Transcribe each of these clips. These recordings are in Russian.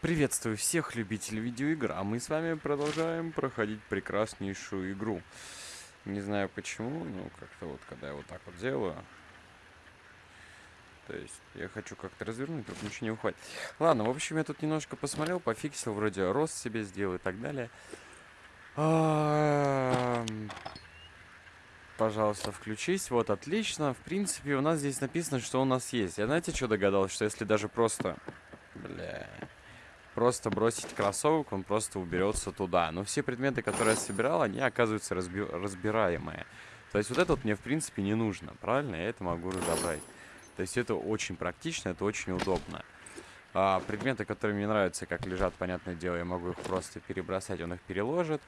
Приветствую всех любителей видеоигр, а мы с вами продолжаем проходить прекраснейшую игру. Не знаю почему, но как-то вот, когда я вот так вот делаю... То есть, я хочу как-то развернуть, тут ничего не уходит. Ладно, в общем, я тут немножко посмотрел, пофиксил, вроде рост себе сделал и так далее. Пожалуйста, включись. Вот, отлично. В принципе, у нас здесь написано, что у нас есть. Я знаете, что догадался? Что если даже просто... Бля просто бросить кроссовок, он просто уберется туда. Но все предметы, которые я собирал, они оказываются разби разбираемые. То есть вот это вот мне, в принципе, не нужно, правильно? Я это могу разобрать. То есть это очень практично, это очень удобно. А, предметы, которые мне нравятся, как лежат, понятное дело, я могу их просто перебросать, он их переложит.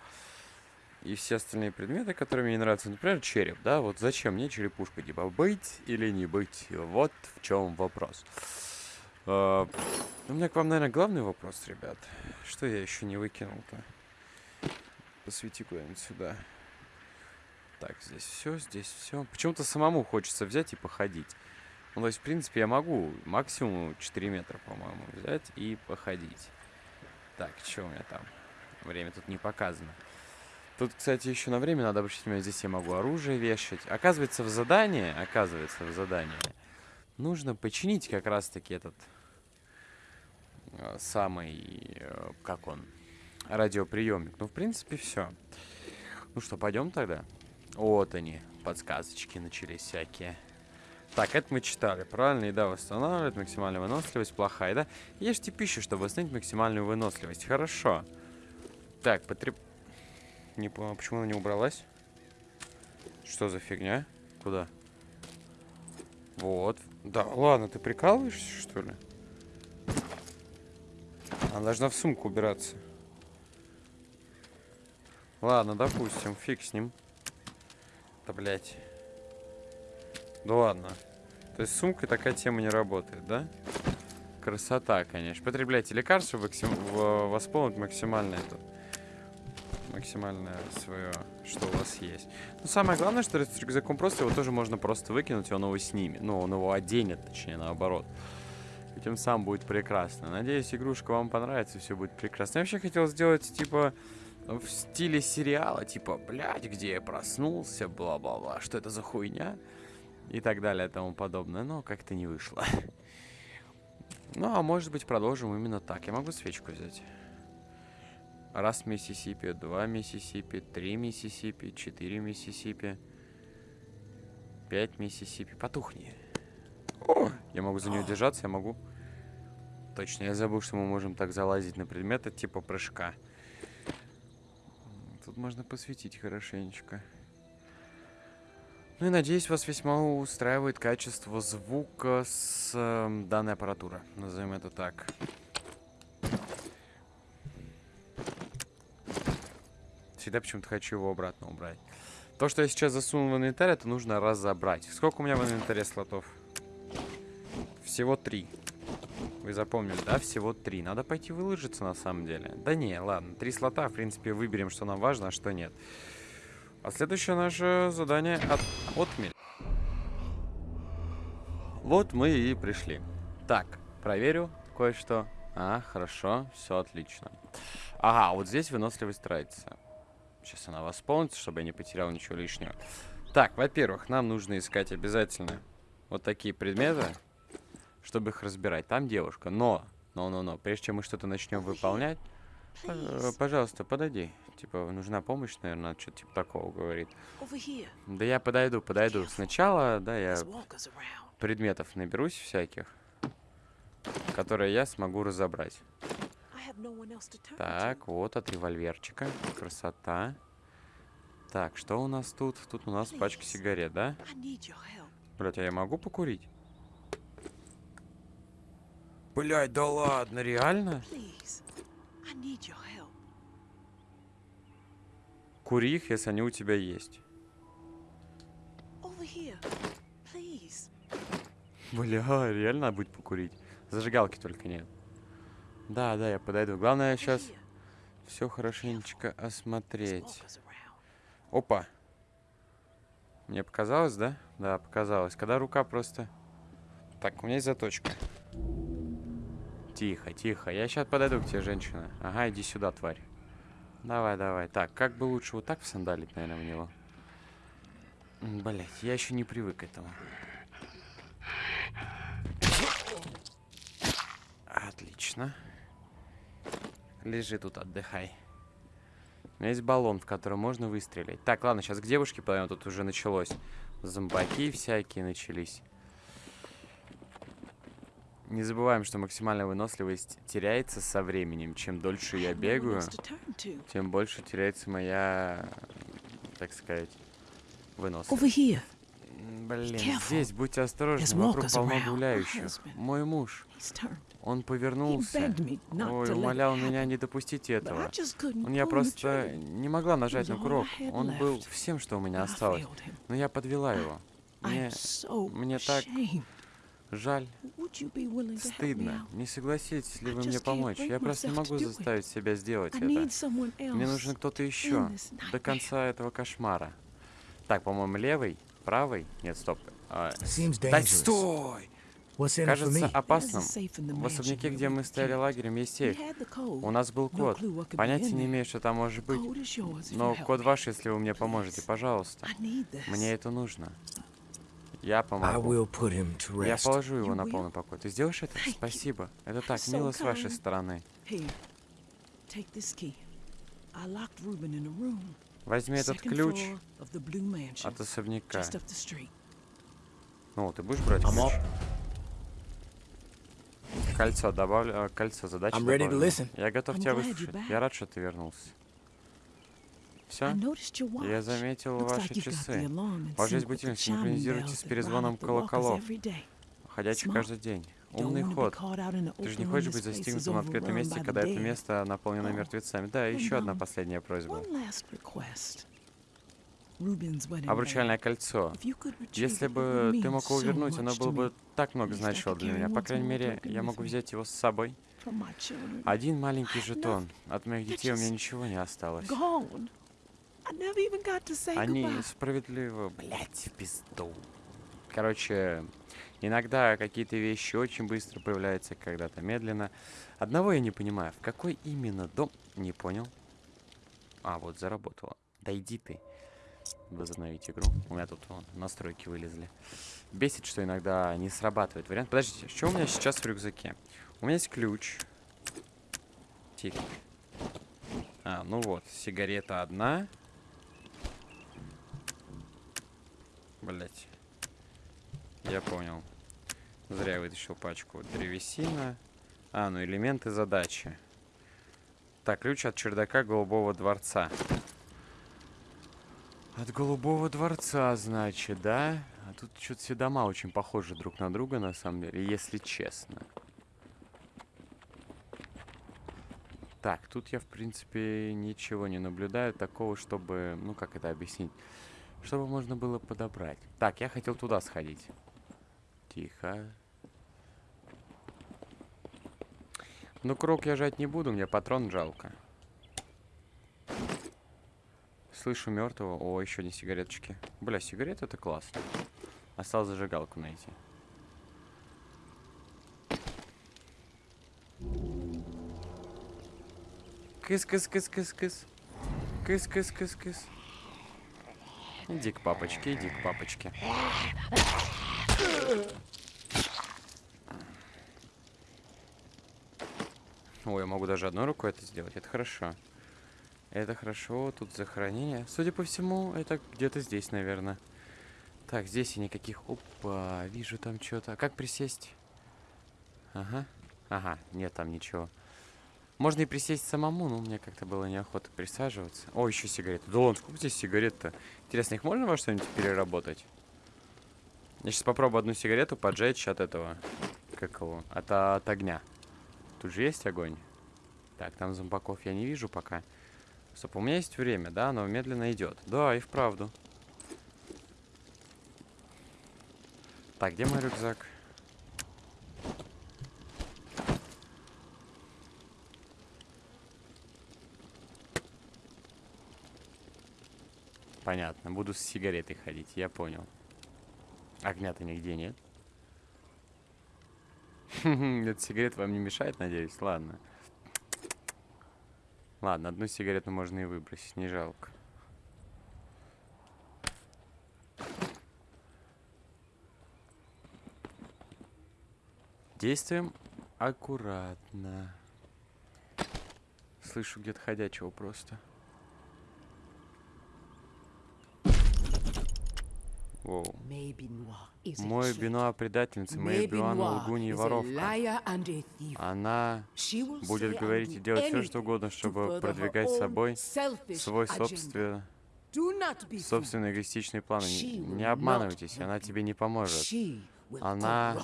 И все остальные предметы, которые мне не нравятся, например, череп, да, вот зачем мне черепушка, типа, быть или не быть, вот в чем вопрос. Uh, у меня к вам, наверное, главный вопрос, ребят. Что я еще не выкинул-то? Посвети куда-нибудь сюда. Так, здесь все, здесь все. Почему-то самому хочется взять и походить. Ну, то есть, в принципе, я могу максимум 4 метра, по-моему, взять и походить. Так, что у меня там? Время тут не показано. Тут, кстати, еще на время надо обращать внимание. Здесь я могу оружие вешать. Оказывается, в задании, оказывается, в задании нужно починить как раз-таки этот самый, э, как он, радиоприемник. Ну, в принципе, все. Ну что, пойдем тогда? Вот они, подсказочки начались всякие. Так, это мы читали, правильно? Еда восстанавливает, максимальная выносливость, плохая, да? Ешьте пищу, чтобы восстановить максимальную выносливость. Хорошо. Так, потреб... Не понял, почему она не убралась? Что за фигня? Куда? Вот. Да, ладно, ты прикалываешься, что ли? Она должна в сумку убираться. Ладно, допустим, фиг с ним. Да, блядь. Да ладно. То есть с сумкой такая тема не работает, да? Красота, конечно. Потребляйте лекарства, восполнить максимально это максимальное свое, что у вас есть. Но самое главное, что с рюкзаком просто его тоже можно просто выкинуть, и он его снимет. Ну, он его оденет, точнее, наоборот. Тем самым будет прекрасно. Надеюсь, игрушка вам понравится, все будет прекрасно. Я вообще хотел сделать, типа, в стиле сериала, типа, блядь, где я проснулся, бла-бла-бла, что это за хуйня? И так далее, и тому подобное. Но как-то не вышло. Ну, а может быть, продолжим именно так. Я могу свечку взять. Раз Миссисипи, два Миссисипи, три Миссисипи, четыре Миссисипи, пять Миссисипи. Потухни. Я могу за нее держаться, я могу... Точно, я забыл, что мы можем так залазить на предметы типа прыжка. Тут можно посветить хорошенечко. Ну и надеюсь, вас весьма устраивает качество звука с э, данной аппаратуры. Назовем это так. Всегда почему-то хочу его обратно убрать. То, что я сейчас засунул в инвентарь, это нужно разобрать. Сколько у меня в инвентаре слотов? Всего три. Вы запомнили, да? Всего три. Надо пойти выложиться на самом деле. Да не, ладно. Три слота, в принципе, выберем, что нам важно, а что нет. А следующее наше задание от... отмель. Вот мы и пришли. Так, проверю кое-что. А, хорошо, все отлично. Ага, вот здесь выносливость тратится. Сейчас она восполнится, чтобы я не потерял ничего лишнего. Так, во-первых, нам нужно искать обязательно вот такие предметы, чтобы их разбирать. Там девушка, но, но, но, но, прежде чем мы что-то начнем выполнять, э, пожалуйста, подойди. Типа, нужна помощь, наверное, что-то типа такого говорит. Да я подойду, подойду. Сначала, да, я предметов наберусь всяких, которые я смогу разобрать. Так, вот от револьверчика. Красота. Так, что у нас тут? Тут у нас пачка сигарет, да? Блять, а я могу покурить? Блять, да ладно, реально? Кури их, если они у тебя есть. Бля, реально будет покурить. Зажигалки только нет. Да, да, я подойду. Главное сейчас все хорошенечко осмотреть. Опа. Мне показалось, да? Да, показалось. Когда рука просто... Так, у меня есть заточка. Тихо, тихо. Я сейчас подойду к тебе, женщина. Ага, иди сюда, тварь. Давай, давай. Так, как бы лучше вот так всандалить, наверное, в него. Блять, я еще не привык к этому. Отлично. Лежи тут, отдыхай. Есть баллон, в который можно выстрелить. Так, ладно, сейчас к девушке подойдем. Тут уже началось. Зомбаки всякие начались. Не забываем, что максимальная выносливость теряется со временем. Чем дольше я бегаю, тем больше теряется моя, так сказать, выносливость. Блин, здесь будьте осторожны, вокруг полно гуляющих. Мой муж. Он повернулся. Ой, умолял меня не допустить этого. Он я просто не могла нажать на курок. Он был всем, что у меня осталось. Но я подвела его. Мне, мне так жаль. Стыдно. Не согласитесь ли вы мне помочь? Я просто не могу заставить себя сделать это. Мне нужен кто-то еще. До конца этого кошмара. Так, по-моему, левый, правый. Нет, стоп. А, да стой! Кажется опасным. В особняке, где мы стояли лагерем, есть сейф. У нас был код. Понятия не имею, что там может быть. Но код ваш, если вы мне поможете, пожалуйста. Мне это нужно. Я помогу. Я положу его на полный покой. Ты сделаешь это? Спасибо. Это так мило с вашей стороны. Возьми этот ключ от особняка. Ну, ты будешь брать ключ? Кольцо добавлю, кольцо задачи Я готов тебя выслушать. Я рад, что ты вернулся. Все? Я заметил ваши часы. Есть будильник синхронизируйте с перезвоном колоколов, ходячих каждый день. Умный ход. Ты же не хочешь быть застигнутым в открытом месте, когда это место наполнено мертвецами. Да, еще одна последняя просьба. Обручальное кольцо. Если бы ты мог его вернуть, оно было бы так много значило для меня. По крайней мере, я могу взять его с собой. Один маленький жетон. От моих детей у меня ничего не осталось. Они справедливо, блядь, в пизду. Короче, иногда какие-то вещи очень быстро появляются, когда-то медленно. Одного я не понимаю, в какой именно дом... Не понял. А, вот заработало. Да иди ты. Возобновить игру. У меня тут вон, настройки вылезли. Бесит, что иногда не срабатывает вариант. Подождите, что у меня сейчас в рюкзаке? У меня есть ключ. Тихо. А, ну вот, сигарета одна. Блять. Я понял. Зря вытащил пачку. Древесина. А, ну элементы задачи. Так, ключ от чердака Голубого дворца. От Голубого дворца, значит, да? А тут что-то все дома очень похожи друг на друга, на самом деле, если честно. Так, тут я, в принципе, ничего не наблюдаю такого, чтобы... Ну, как это объяснить? Чтобы можно было подобрать. Так, я хотел туда сходить. Тихо. Ну, крок я жать не буду, мне патрон жалко. Слышу мертвого. О, еще не сигареточки. Бля, сигареты это классно. Осталось зажигалку найти. Кыс-кыс-кыс-кыс-кыс. Кыс-кыс-кыс-кыс. Иди к папочке, иди к папочке. Ой, я могу даже одной рукой это сделать. Это хорошо. Это хорошо. Тут захоронение. Судя по всему, это где-то здесь, наверное. Так, здесь и никаких... Опа, вижу там что-то. А как присесть? Ага. Ага, нет там ничего. Можно и присесть самому, но мне как-то было неохота присаживаться. О, еще сигареты. Да ладно, сколько здесь сигарет-то? Интересно, их можно во что-нибудь переработать? Я сейчас попробую одну сигарету поджечь от этого. Как его? От, от огня. Тут же есть огонь. Так, там зомбаков я не вижу пока. Стоп, у меня есть время, да? Оно медленно идет. Да, и вправду. Так, где мой рюкзак? Понятно, буду с сигаретой ходить, я понял. Огня-то нигде нет. Этот сигарет вам не мешает, надеюсь? Ладно. Ладно, одну сигарету можно и выбросить, не жалко. Действуем аккуратно. Слышу где-то ходячего просто. Воу. Мой Бенуа предательница, моя Бенуа лгунья и воровка. Она будет говорить и делать все, что угодно, чтобы продвигать собой свой собственный, собственный эгоистичный план. Не, не обманывайтесь, она тебе не поможет. Она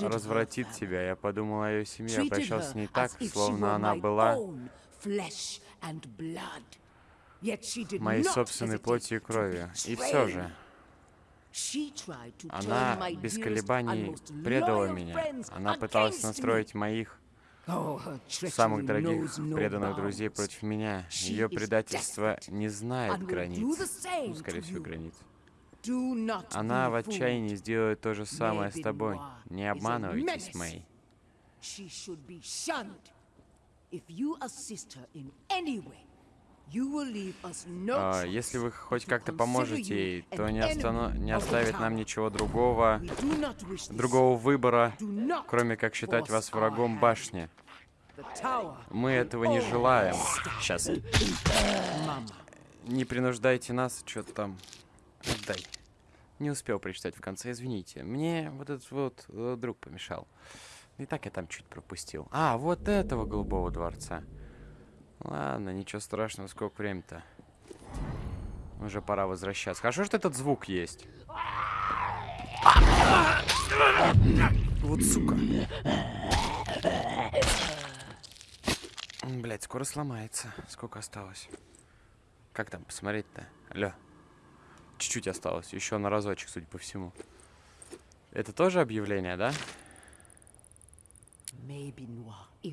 развратит тебя. Я подумал о ее семье, обращался с ней так, словно она была моей собственной плоти и крови. И все же, она без колебаний предала меня. Она пыталась настроить моих самых дорогих преданных друзей против меня. Ее предательство не знает границ. Ну, скорее всего, границ. Она в отчаянии сделает то же самое с тобой. Не обманывайтесь, Мэй. А, если вы хоть как-то поможете ей, то не, останов... не оставит нам ничего другого, другого выбора, кроме как считать вас врагом башни. Мы этого не желаем. Сейчас. Не принуждайте нас, что-то там. Отдай. Не успел прочитать в конце, извините. Мне вот этот вот э, друг помешал. И так я там чуть пропустил. А, вот этого голубого дворца. Ладно, ничего страшного, сколько времени-то. Уже пора возвращаться. Хорошо, что этот звук есть. Вот сука. Блять, скоро сломается. Сколько осталось? Как там посмотреть-то? Алло. Чуть-чуть осталось. Еще на разочек, судя по всему. Это тоже объявление, да?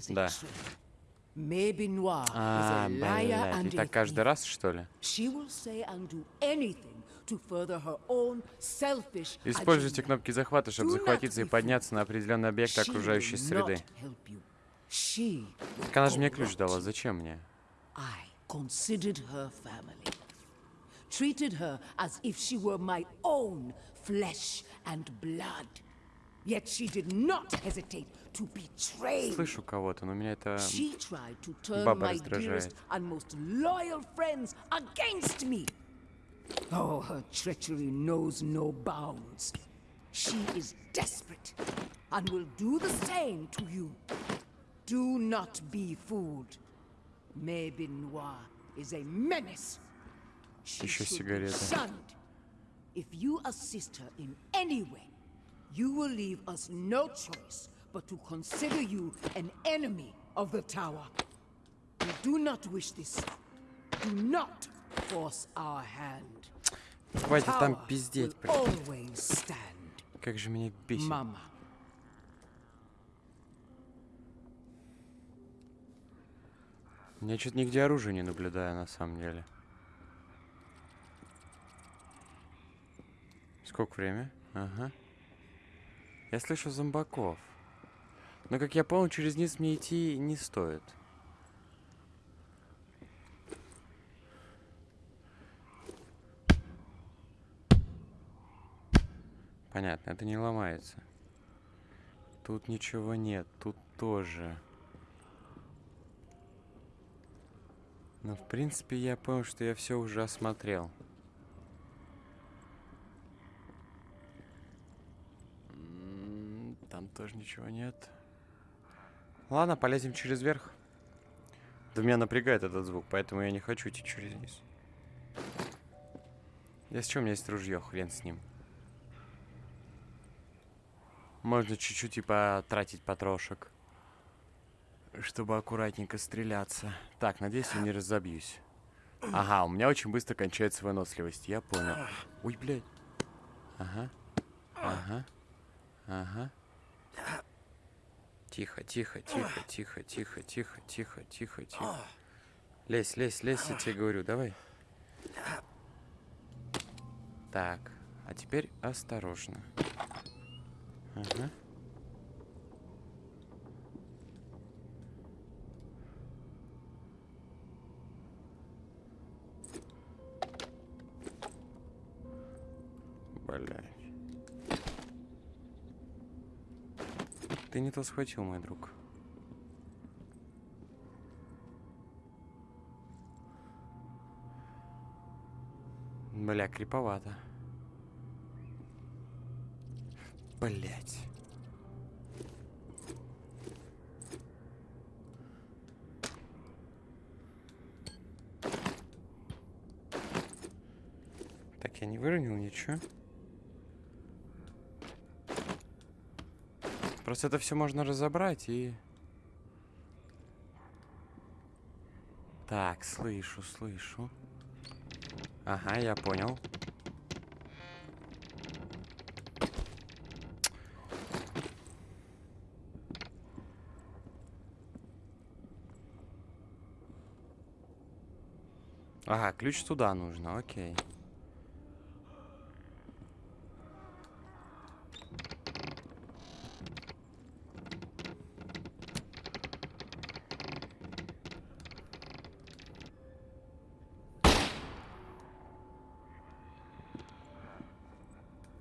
Да. А, блядь, и так каждый раз, что ли? Используйте кнопки захвата, чтобы захватиться и подняться на определенный объект окружающей среды. Так она же мне ключ дала, зачем мне? treated her as if she were my own flesh and blood. Yet she did not hesitate to betray. Слышу кого-то, но меня это she tried to turn баба my dearest and most loyal friends against me. Oh, her treachery knows no bounds. She is desperate and will do the same to you. Do not be fooled. Maybe Noir is a menace Еще сигареты. If you assist her in any way, you will leave us no choice but to consider you an enemy of the tower. We do not wish this. Do not force our hand. Хватит там пиздеть, Как же меня бесит. Мама. Я что-то нигде оружия не наблюдаю, на самом деле. Сколько время? Ага. Я слышу зомбаков. Но, как я понял, через низ мне идти не стоит. Понятно, это не ломается. Тут ничего нет, тут тоже. Но, в принципе, я понял, что я все уже осмотрел. Там тоже ничего нет. Ладно, полезем через верх. Да меня напрягает этот звук, поэтому я не хочу идти через низ. Если что, у меня есть ружье, хрен с ним. Можно чуть-чуть типа тратить потрошек. Чтобы аккуратненько стреляться. Так, надеюсь, я не разобьюсь. Ага, у меня очень быстро кончается выносливость. Я понял. Ой, блядь. Ага. Ага. Ага. Тихо, тихо, тихо, тихо, тихо, тихо, тихо, тихо, тихо. Лезь, лезь, лезь, я тебе говорю, давай. Так, а теперь осторожно. Ага. Блядь. Ты не то схватил, мой друг. Бля, криповато. Блять. Так, я не выронил ничего. Просто это все можно разобрать и... Так, слышу, слышу. Ага, я понял. Ага, ключ туда нужно, окей.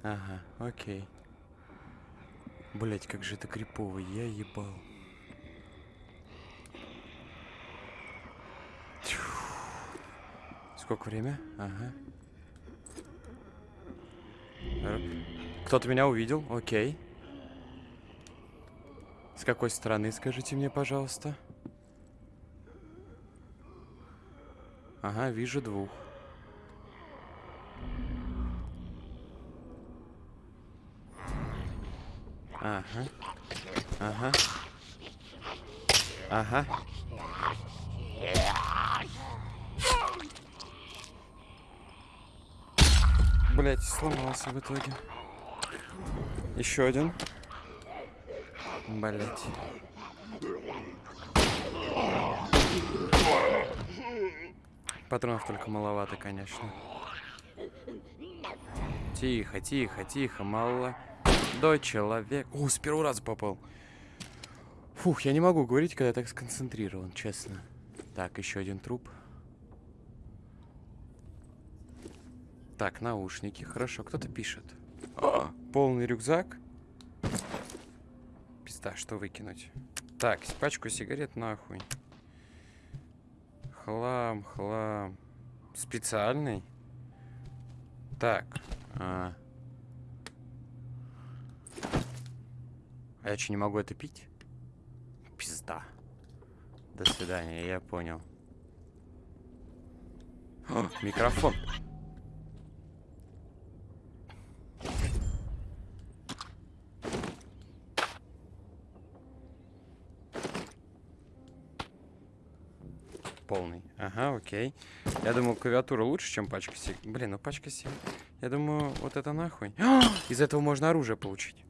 Ага, окей. Блять, как же это крипово, я ебал. Сколько время? Ага. Кто-то меня увидел, окей. С какой стороны, скажите мне, пожалуйста? Ага, вижу двух. Ага. Ага. Ага. Блять, сломался в итоге. Еще один. Блять. Патронов только маловато, конечно. Тихо, тихо, тихо, мало. До человек. О, с первого раза попал. Фух, я не могу говорить, когда я так сконцентрирован, честно. Так, еще один труп. Так, наушники. Хорошо, кто-то пишет. О, полный рюкзак. Пизда, что выкинуть? Так, пачку сигарет нахуй. Хлам, хлам. Специальный? Так. А, а я что, не могу это пить? Пизда. До свидания, я понял. О, микрофон. Полный. Ага, окей. Я думал, клавиатура лучше, чем пачка сиг... Блин, ну пачка сиг... Я думаю, вот это нахуй. Из этого можно оружие получить.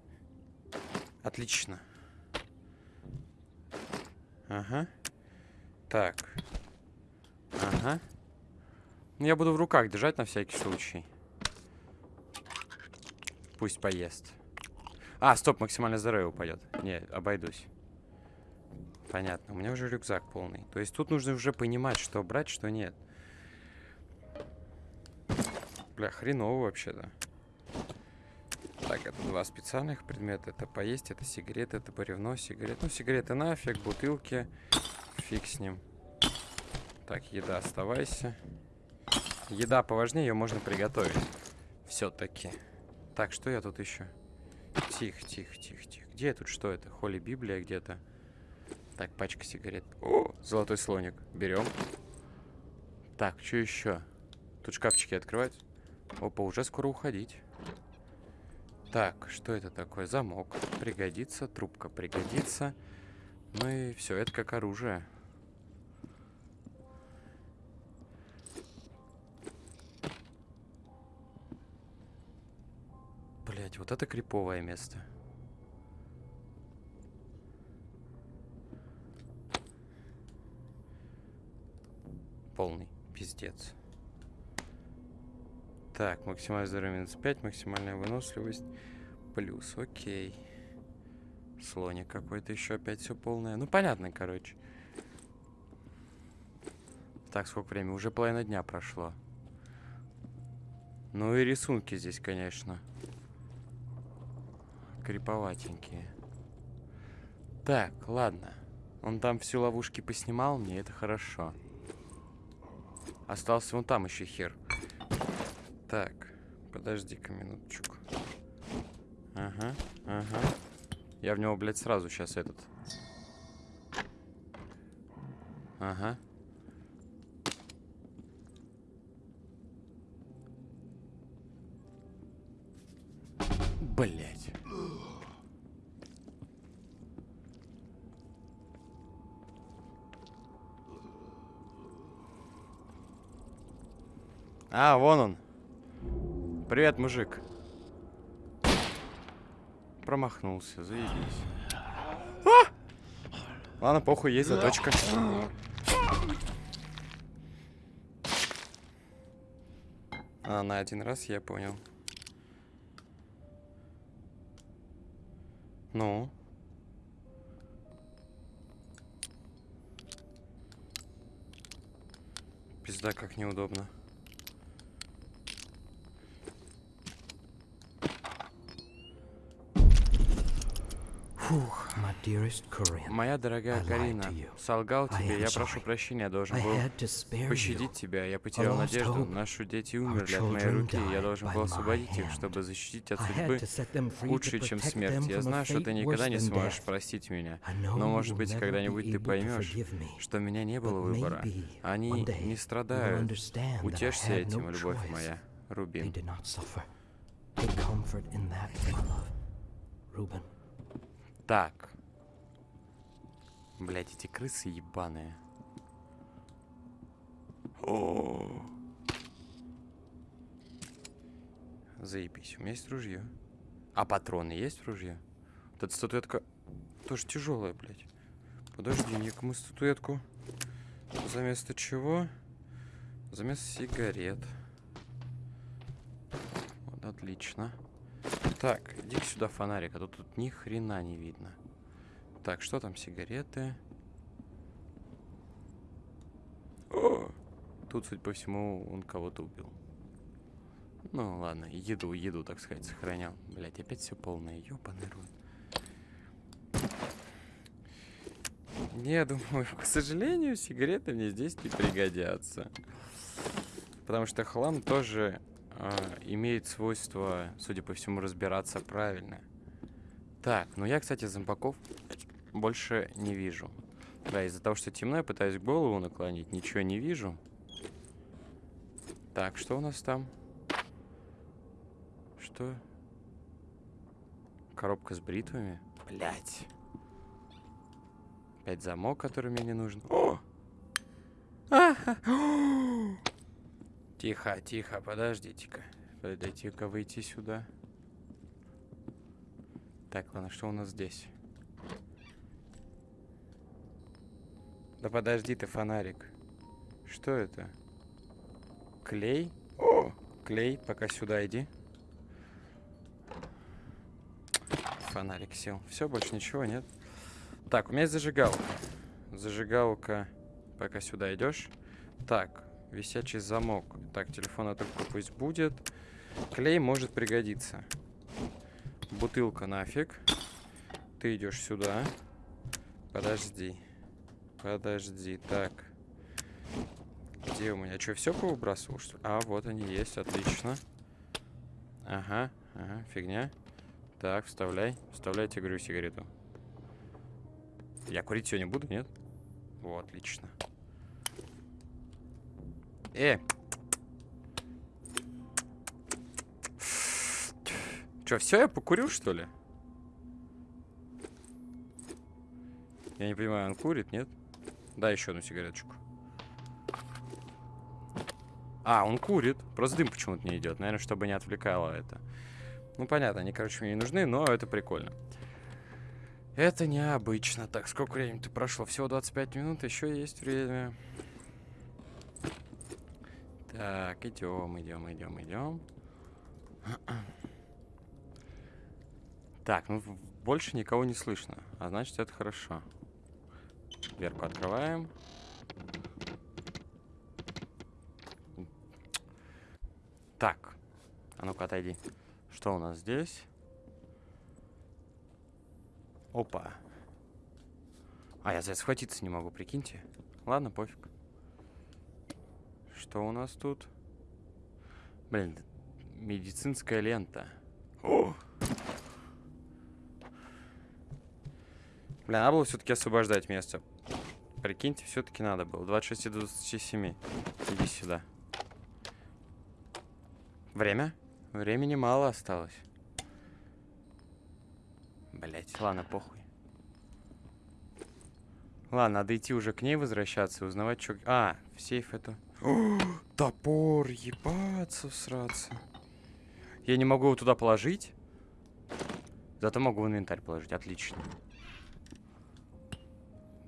Отлично. Ага. Так. Ага. Ну, я буду в руках держать на всякий случай. Пусть поест. А, стоп, максимальное здоровье упадет. Не, обойдусь. Понятно, у меня уже рюкзак полный. То есть тут нужно уже понимать, что брать, что нет. Бля, хреново вообще-то. Так, это два специальных предмета. Это поесть, это сигареты, это бревно, сигарет. Ну, сигареты нафиг, бутылки. Фиг с ним. Так, еда, оставайся. Еда поважнее, ее можно приготовить. Все-таки. Так, что я тут еще? Тихо, тихо, тихо, тихо. Где я тут? Что это? Холли Библия где-то. Так, пачка сигарет. О, золотой слоник. Берем. Так, что еще? Тут шкафчики открывать. Опа, уже скоро уходить. Так, что это такое? Замок. Пригодится. Трубка пригодится. Ну и все, это как оружие. Блять, вот это криповое место. Полный пиздец. Так, максимальное здоровье минус 5, максимальная выносливость. плюс, окей. Слоник какой-то еще опять все полное. Ну, понятно, короче. Так, сколько времени? Уже половина дня прошло. Ну и рисунки здесь, конечно. Криповатенькие. Так, ладно. Он там все ловушки поснимал мне, это хорошо. Остался вон там еще хер. Так, подожди-ка минуточку. Ага, ага. Я в него, блядь, сразу сейчас этот. Ага. Блять. А, вон он. Привет, мужик. Промахнулся, заебись. А! Ладно, похуй, есть заточка. А, на один раз я понял. Ну? Пизда, как неудобно. Фух. My dearest Corinne, Моя дорогая Карина, солгал тебе, я прошу прощения, я должен был пощадить тебя, я потерял надежду, наши дети умерли от моей руки, я должен был освободить их, чтобы защитить от судьбы лучше, чем смерть. Я знаю, что ты никогда не сможешь простить меня, но, может быть, когда-нибудь ты поймешь, что у меня не было выбора. Они не страдают. Утешься этим, любовь моя. Рубин. did not suffer. Take comfort in that, my love. Ruben. Так. Блять, эти крысы ебаные. О. Заебись, у меня есть ружье. А патроны есть в ружье? Вот эта статуэтка тоже тяжелая, блядь. Подожди, некому статуэтку. За место чего? За место сигарет. Вот, отлично. Так, иди сюда, фонарик, а то тут ни хрена не видно. Так, что там, сигареты? О! Тут, судя по всему, он кого-то убил. Ну, ладно, еду, еду, так сказать, сохранял. Блять, опять все полное, ёбаный рот. Не, думаю, к сожалению, сигареты мне здесь не пригодятся. Потому что хлам тоже а, имеет свойство, судя по всему, разбираться правильно. Так, ну я, кстати, зомбаков больше не вижу. Да, из-за того, что темно, я пытаюсь голову наклонить, ничего не вижу. Так, что у нас там? Что? Коробка с бритвами? Блять. Опять замок, который мне не нужен. О! Аха! Тихо, тихо, подождите-ка. Подойти-ка выйти сюда. Так, ладно, что у нас здесь? Да подожди ты, фонарик. Что это? Клей? О, клей, пока сюда иди. Фонарик сел. Все, больше ничего нет. Так, у меня есть зажигалка. Зажигалка, пока сюда идешь. Так, висячий замок. Так, телефон только пусть будет. Клей может пригодиться. Бутылка нафиг. Ты идешь сюда. Подожди. Подожди, так. Где у меня? Что, все повыбрасывал, что ли? А, вот они есть, отлично. Ага, ага, фигня. Так, вставляй. Вставляйте, говорю, сигарету. Я курить сегодня буду, нет? О, отлично. Э! Че, все, я покурил, что ли? Я не понимаю, он курит, нет? Да, еще одну сигареточку. А, он курит. Просто дым почему-то не идет. Наверное, чтобы не отвлекало это. Ну, понятно, они, короче, мне не нужны, но это прикольно. Это необычно. Так, сколько времени-то прошло? Всего 25 минут, еще есть время. Так, идем, идем, идем, идем. Так, ну больше никого не слышно. А значит, это хорошо. Дверку открываем. Так. А ну-ка, отойди. Что у нас здесь? Опа. А, я за это схватиться не могу, прикиньте. Ладно, пофиг. Что у нас тут? Блин, медицинская лента. О! Бля, надо было все-таки освобождать место. Прикиньте, все-таки надо было. 26 и 27. Иди сюда. Время? Времени мало осталось. Блять, ладно, похуй. Ладно, надо идти уже к ней возвращаться и узнавать, что... А, в сейф это... О, топор, ебаться, всраться. Я не могу его туда положить. Зато могу в инвентарь положить, отлично.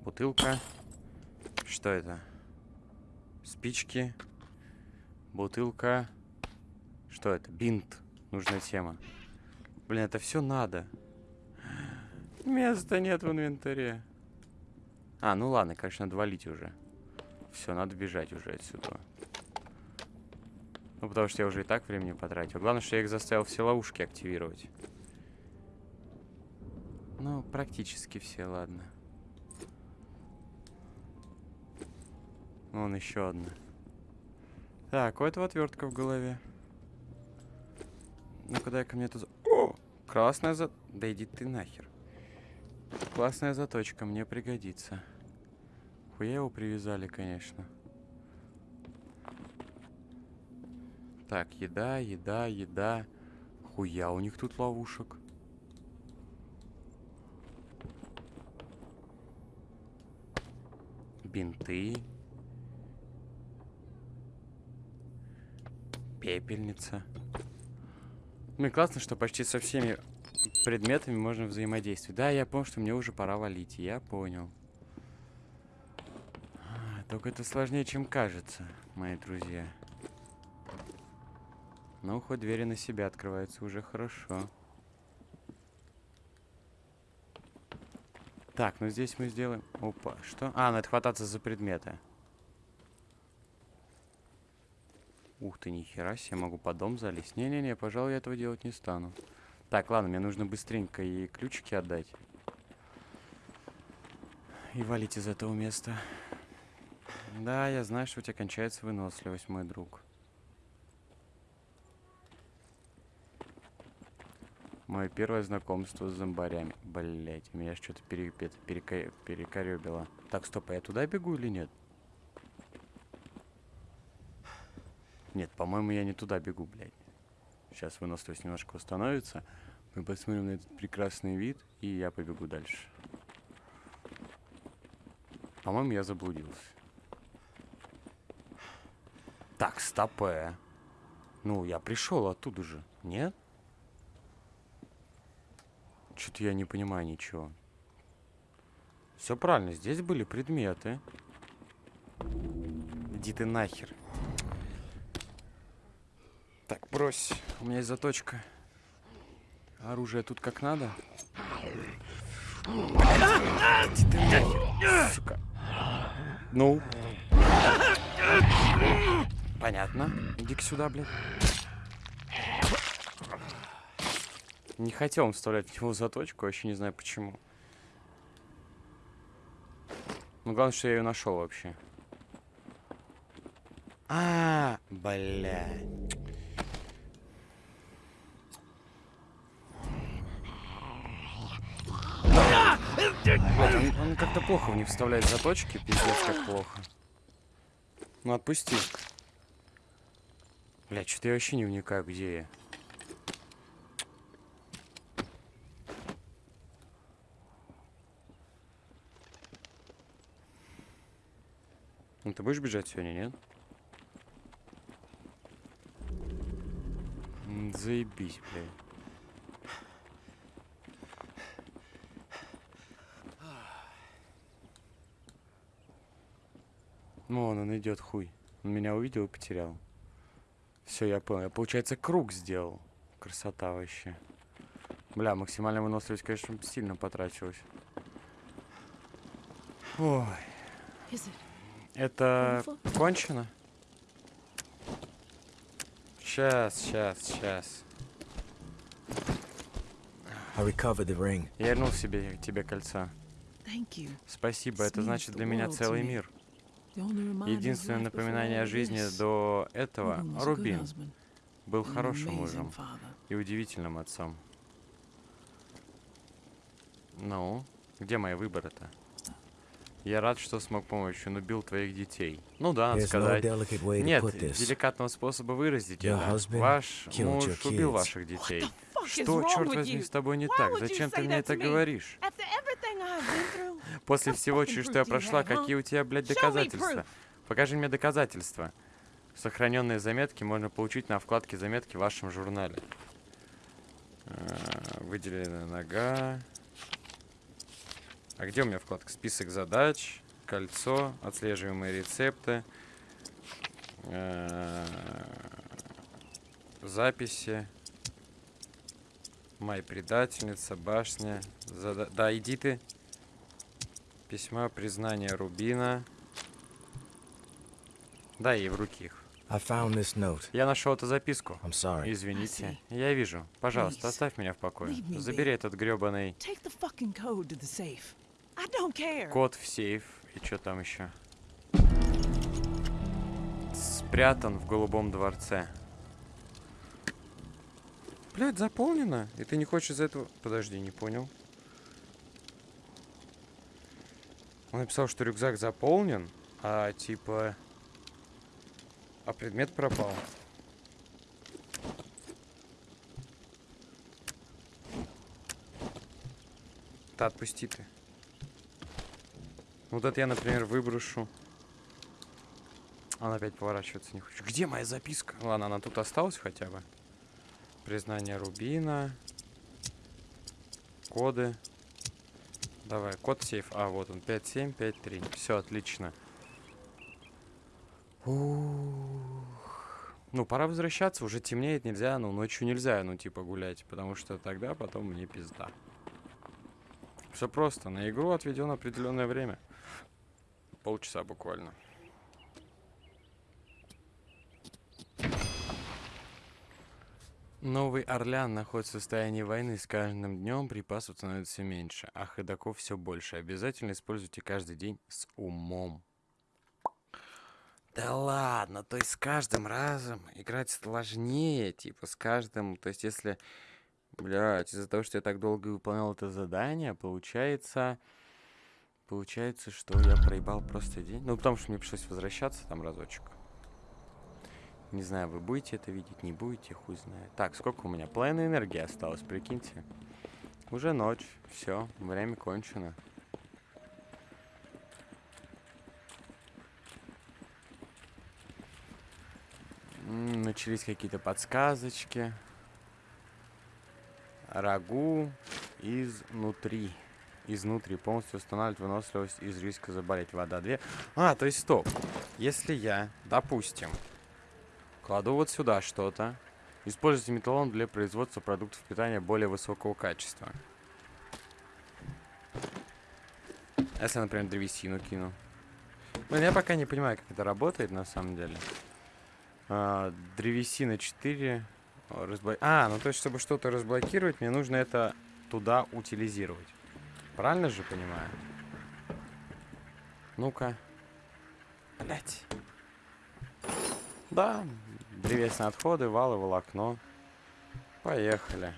Бутылка. Что это? Спички. Бутылка. Что это? Бинт. Нужная тема. Блин, это все надо. Места нет в инвентаре. А, ну ладно, конечно, надо валить уже. Все, надо бежать уже отсюда. Ну, потому что я уже и так времени потратил. Главное, что я их заставил все ловушки активировать. Ну, практически все, ладно. Вон еще одна. Так, у этого отвертка в голове. Ну-ка, дай-ка мне это... О! Красная за... Да иди ты нахер. Классная заточка, мне пригодится. Хуя его привязали, конечно. Так, еда, еда, еда. Хуя у них тут ловушек. Бинты. Пепельница. Ну и классно, что почти со всеми предметами можно взаимодействовать. Да, я понял, что мне уже пора валить. Я понял. А, Только это сложнее, чем кажется, мои друзья. Ну, хоть двери на себя открываются уже хорошо. Так, ну здесь мы сделаем... Опа, что? А, надо хвататься за предметы. Ух ты, нихера себе, могу под дом залезть. Не-не-не, пожалуй, я этого делать не стану. Так, ладно, мне нужно быстренько и ключики отдать. И валить из этого места. Да, я знаю, что у тебя кончается выносливость, мой друг. Мое первое знакомство с зомбарями. Блять, меня что-то пере, перека, перекоребило. Так, стоп, а я туда бегу или нет? Нет, по-моему, я не туда бегу, блядь. Сейчас выносливость немножко восстановится. Мы посмотрим на этот прекрасный вид, и я побегу дальше. По-моему, я заблудился. Так, стопэ. Ну, я пришел оттуда же, нет? Что-то я не понимаю ничего. Все правильно, здесь были предметы. Иди ты нахер. Брось. У меня есть заточка. Оружие тут как надо. Сука. Ну. Понятно. Иди-ка сюда, блядь. Не хотел он вставлять в него заточку, вообще не знаю почему. Ну, главное, что я ее нашел вообще. А, блядь. Он, он как-то плохо в них вставляет заточки, пиздец, как плохо. Ну, отпусти. Блядь, что-то я вообще не вникаю, где я. Ну, ты будешь бежать сегодня, нет? Заебись, блядь. Ну, вон он идет, хуй. Он меня увидел и потерял. Все, я понял. Я, получается, круг сделал. Красота вообще. Бля, максимальная выносливость, конечно, сильно потрачилась. Ой, это кончено? Сейчас, сейчас, сейчас. Я вернул себе тебе кольца. Спасибо, это значит для меня целый мир. Единственное напоминание о жизни до этого Рубин был хорошим мужем и удивительным отцом. Ну, где мои выборы-то? Я рад, что смог помочь, он убил твоих детей. Ну да, надо сказать. Нет деликатного способа выразить это. Ваш муж убил ваших детей. Что, черт возьми, с тобой не так? Зачем ты мне это говоришь? После всего, через что я прошла, huh? какие у тебя, блядь, доказательства? Покажи мне доказательства. Сохраненные заметки можно получить на вкладке заметки в вашем журнале. А, Выделенная нога. А где у меня вкладка? Список задач, кольцо, отслеживаемые рецепты, а, записи, Май предательница, башня. зада- Да, иди ты. Письма признания Рубина. Дай ей в руки их. Я нашел эту записку. I'm sorry. Извините. Я вижу. Пожалуйста, оставь меня в покое. Забери этот гребаный код в сейф. И что там еще? Спрятан в голубом дворце. Блять, заполнено? И ты не хочешь из этого... Подожди, не понял. Он написал, что рюкзак заполнен, а типа... А предмет пропал. Да отпусти ты. Вот это я, например, выброшу. Она опять поворачиваться не хочет. Где моя записка? Ладно, она тут осталась хотя бы. Признание Рубина. Коды. Давай, код сейф. А, вот он, 5753. Все, отлично. Ух. Ну, пора возвращаться, уже темнеет, нельзя, ну, ночью нельзя, ну, типа, гулять, потому что тогда потом мне пизда. Все просто, на игру отведено определенное время. Полчаса буквально. Новый Орлеан находится в состоянии войны. С каждым днем припасов становится все меньше, а ходаков все больше. Обязательно используйте каждый день с умом. Да ладно, то есть с каждым разом играть сложнее, типа с каждым, то есть если, блядь, из-за того, что я так долго выполнял это задание, получается, получается, что я проебал просто день, ну потому что мне пришлось возвращаться там разочек. Не знаю, вы будете это видеть, не будете, хуй знает. Так, сколько у меня? Половина энергии осталось, прикиньте. Уже ночь, все, время кончено. Начались какие-то подсказочки. Рагу изнутри. Изнутри полностью устанавливать выносливость из риска заболеть. Вода 2. А, то есть стоп. Если я, допустим, кладу вот сюда что-то, используйте металлон для производства продуктов питания более высокого качества. Если, например, древесину кину. Ну, я пока не понимаю, как это работает на самом деле. А, древесина 4. а, разбло- А, ну то есть, чтобы что-то разблокировать, мне нужно это туда утилизировать. Правильно же понимаю? Ну-ка. Блять. Да, древесные отходы, валы, волокно. Поехали.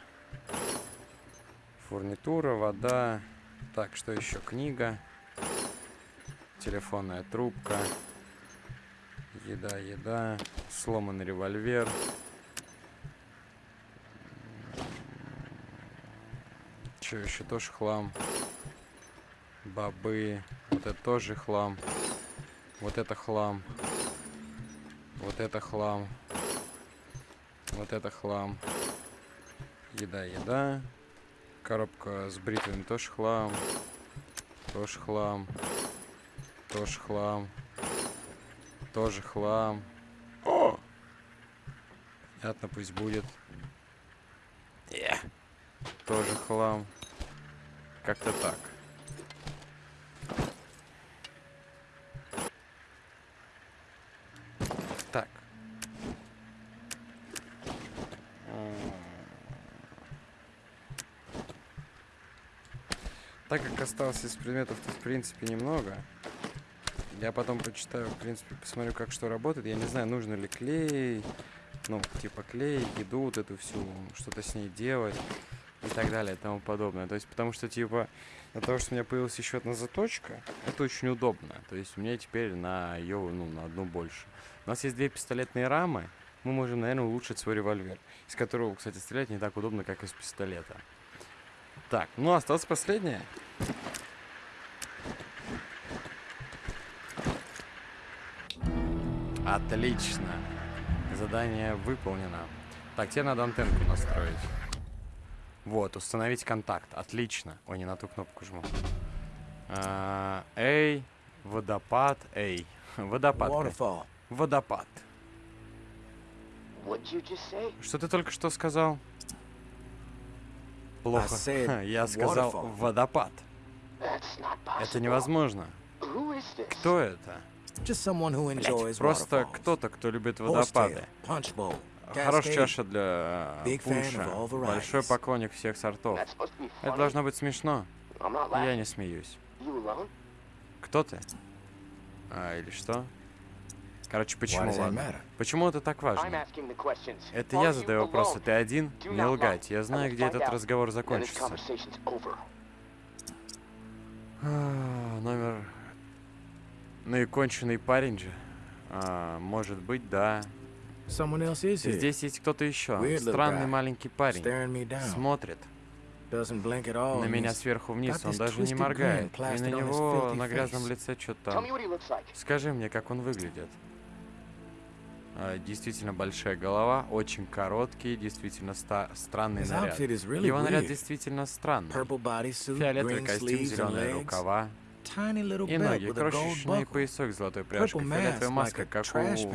Фурнитура, вода. Так, что еще? Книга. Телефонная трубка. Еда, еда. Сломанный револьвер. Че еще тоже хлам. Бобы. Вот это тоже хлам. Вот это хлам. Вот это хлам. Вот это хлам. Еда, еда. Коробка с бритвами тоже хлам. Тоже хлам. Тоже хлам. Тоже хлам. О! Понятно, пусть будет. Е. тоже хлам. Как-то. Так. М. Так как осталось из предметов-то в принципе немного, я потом почитаю, в принципе, посмотрю, как что работает. Я не знаю, нужно ли клей, ну, типа клей, еду вот эту всю, что-то с ней делать и так далее и тому подобное. То есть, потому что, типа, от того, что у меня появилась еще одна заточка, это очень удобно. То есть, у меня теперь на ее, ну, на одну больше. У нас есть две пистолетные рамы, мы можем, наверное, улучшить свой револьвер, из которого, кстати, стрелять не так удобно, как из пистолета. Так, ну, осталось последнее. Отлично. Задание выполнено. Так, тебе надо антенку настроить. Вот, установить контакт. Отлично. Ой, не на ту кнопку жму. А, Эй, водопад, эй. Водопад. Waterfall. Водопад. Что ты только что сказал? Плохо. said Я сказал waterfall. водопад. Это невозможно. Кто это? Just someone who enjoys Просто кто-то, кто любит водопады. punch bowl, Хорошая чаша для э, Big fan пунша. of all varieties. Большой поклонник всех сортов. That's supposed to be Это funny. должно быть смешно. I'm not Я laughing. не смеюсь. You alone? Кто ты? А, или что? Короче, почему ладно? Почему это так важно? Это Are я you задаю вопросы. Ты один? Не лгать. Я знаю, где этот разговор закончится. Номер... Ну и конченый парень же. А, может быть, да. Здесь есть кто-то еще. Странный маленький парень. Смотрит на меня сверху вниз. Он даже не моргает. И на него на грязном лице что-то там. Скажи мне, как он выглядит. А, действительно большая голова, очень короткий, действительно ста- странный наряд. Его наряд действительно странный. Фиолетовый костюм, зеленые рукава tiny little и belt ноги, with a gold крошечный buckle, поясок с золотой пряжкой, purple фиолетовая mask маска, like a как trash у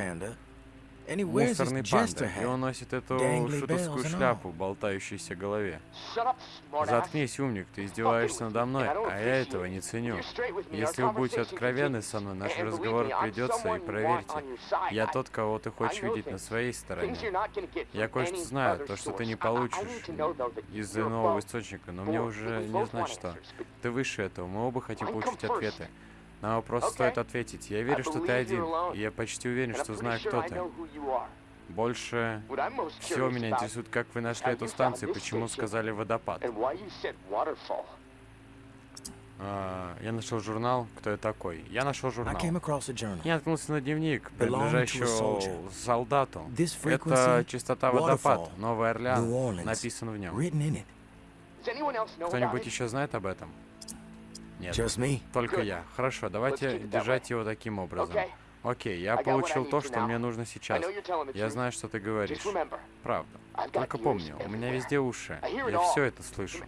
Мусорный панда. И он носит эту шутовскую шляпу, болтающуюся в голове. Заткнись, умник, ты издеваешься надо мной, а я этого не ценю. Если вы будете откровенны со мной, наш разговор придется, и проверьте, я тот, кого ты хочешь видеть на своей стороне. Я кое-что знаю, то, что ты не получишь из иного источника, но мне уже не знать что. Ты выше этого, мы оба хотим получить ответы. На вопрос стоит ответить. Я верю, что ты один, и я почти уверен, что знаю, кто ты. Больше всего меня интересует, как вы нашли эту станцию почему сказали водопад. А, я нашел журнал «Кто я такой?». Я нашел журнал. Я наткнулся на дневник, принадлежащего солдату. Это частота водопад, Новый Орлеан, написан в нем. Кто-нибудь еще знает об этом? Нет, Just me. только я. Хорошо, давайте держать его таким образом. Окей, я получил то, что now. мне нужно сейчас. Я знаю, что ты говоришь. Правда. Только помни, у меня везде уши. Я все это слышу.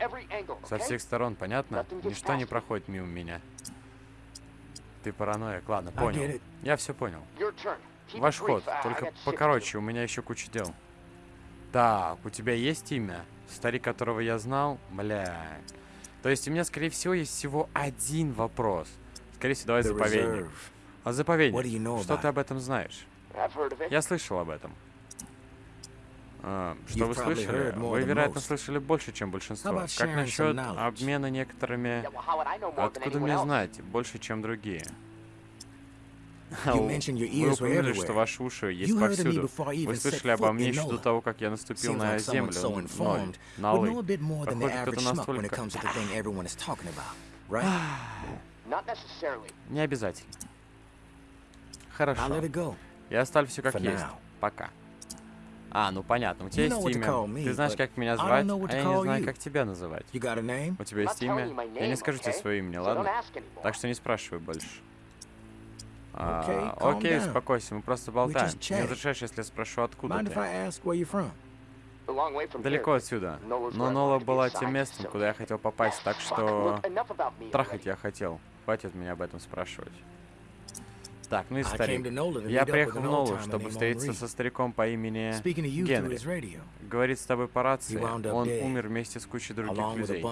Со всех сторон, понятно? Ничто не проходит мимо меня. Ты параноик, ладно, понял. Я все понял. Ваш ход, только покороче, у меня еще куча дел. Так, у тебя есть имя? Старик, которого я знал? Бля. То есть у меня, скорее всего, есть всего один вопрос. Скорее всего, давай заповедник. А do you заповедник, know что ты об этом знаешь? Я слышал об этом. А, что You've вы слышали? Вы, вероятно, слышали больше, чем большинство. Как насчет обмена некоторыми... Откуда мне знать? Больше, чем другие. Вы упомянули, что ваши уши есть повсюду. Вы слышали обо мне еще до того, как я наступил на землю. Ноль. На schmuck when it настолько... Не обязательно. Хорошо. Я оставлю все как есть. Пока. А, ну понятно. У тебя есть имя. Ты знаешь, как меня звать, а я не знаю, как тебя называть. У тебя есть имя? Я не скажу тебе свое имя, ладно? Так что не спрашивай больше. А, Окей, успокойся, мы просто болтаем. Не разрешаешь, если я спрошу, откуда ты? Далеко отсюда. Но Нола была тем местом, куда я хотел попасть, так что... Трахать я хотел. Хватит меня об этом спрашивать. Так, ну и старик. Я приехал в Нолу, чтобы встретиться со стариком по имени Генри. Говорит с тобой по рации. Он умер вместе с кучей других людей.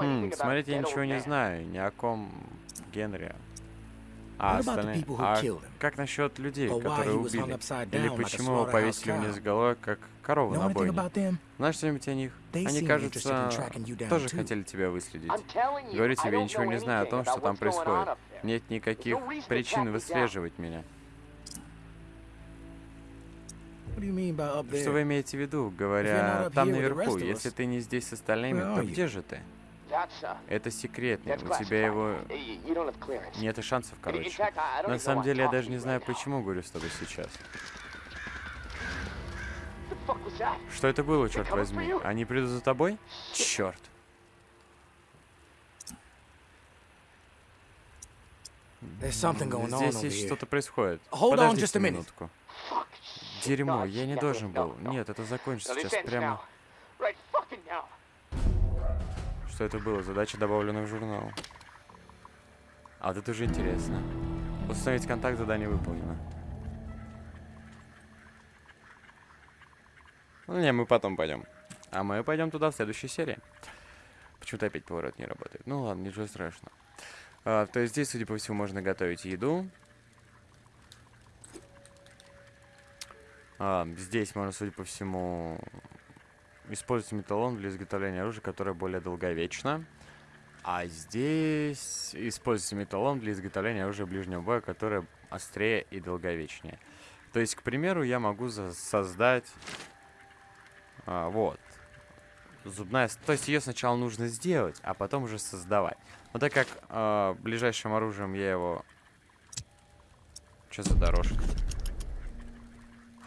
Хм, смотрите, я ничего не знаю ни о ком Генри. А What about the остальные... people who А killed him? как насчет людей, которые he was hung убили? upside Или почему его slaughterhouse повесили вниз головой, как корову Know на anything бойне? about them? Знаешь что-нибудь о них? Они, кажется, interested in tracking you down тоже хотели тебя выследить. I'm telling you, Говорю тебе, я ничего не знаю о том, что там происходит. Нет никаких no reason to причин выслеживать меня. What do you mean by up there? Что вы имеете в виду, not говоря там наверху? rest of Если us, ты не здесь с остальными, where то are you? где же ты? Это секретный, у тебя его нет и шансов, короче. На самом деле я даже не знаю, почему говорю с тобой сейчас. Что это было, черт возьми? Они придут за тобой? Черт. Здесь есть что-то происходит. Подождите минутку. Дерьмо, я не должен был. Нет, это закончится сейчас прямо. Что это было? Задача добавлена в журнал. А вот это уже интересно. Установить контакт, задание выполнено. Ну не, мы потом пойдем. А мы пойдем туда в следующей серии. Почему-то опять поворот не работает. Ну ладно, ничего страшного. А, то есть здесь, судя по всему, можно готовить еду. А, здесь можно, судя по всему, использовать металлон для изготовления оружия, которое более долговечно. А здесь используется металлон для изготовления оружия ближнего боя, которое острее и долговечнее. То есть, к примеру, я могу создать... а, вот. Зубная... То есть ее сначала нужно сделать, а потом уже создавать. Но так как а, ближайшим оружием я его... Что за дорожка?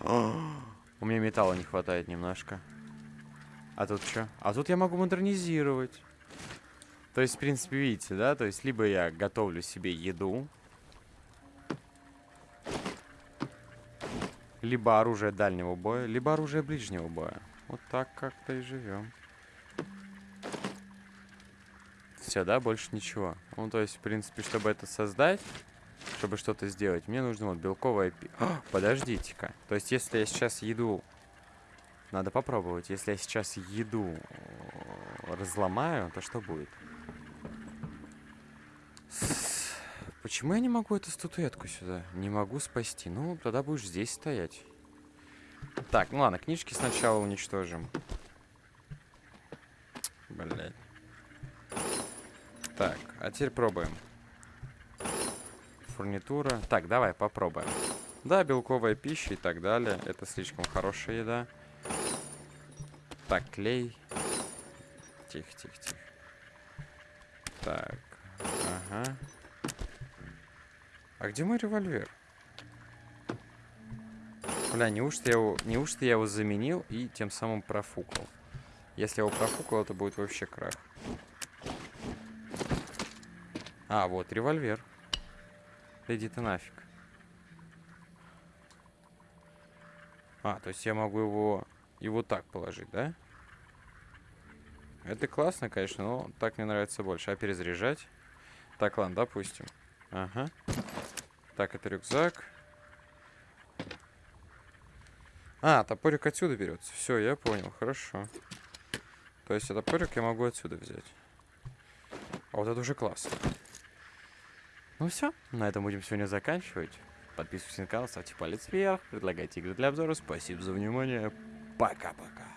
У меня металла не хватает немножко. А тут что? А тут я могу модернизировать. То есть, в принципе, видите, да? То есть, либо я готовлю себе еду. Либо оружие дальнего боя, либо оружие ближнего боя. Вот так как-то и живем. Все, да, больше ничего. Ну, то есть, в принципе, чтобы это создать, чтобы что-то сделать, мне нужно вот белковое пи... Подождите-ка. То есть, если я сейчас еду... Надо попробовать. Если я сейчас еду э, разломаю, то что будет? Почему я не могу эту статуэтку сюда? Не могу спасти. Ну, тогда будешь здесь стоять. Так, ну ладно, книжки сначала уничтожим. Блять. Так, а теперь пробуем. Фурнитура. Так, давай попробуем. Да, белковая пища и так далее. Это слишком хорошая еда. Так, клей. Тихо, тихо, тихо. Так, ага. А где мой револьвер? Бля, неужто я его, неужто я его заменил и тем самым профукал? Если я его профукал, это будет вообще крах. А, вот револьвер. Да Иди ты нафиг. А, то есть я могу его вот так положить, да? Это классно, конечно, но так мне нравится больше. А перезаряжать? Так, ладно, допустим. Ага. Так, это рюкзак. А, топорик отсюда берется. Все, я понял, хорошо. То есть, а топорик я могу отсюда взять. А вот это уже классно. Ну все, на этом будем сегодня заканчивать. Подписывайтесь на канал, ставьте палец вверх, предлагайте игры для обзора. Спасибо за внимание. Пока-пока.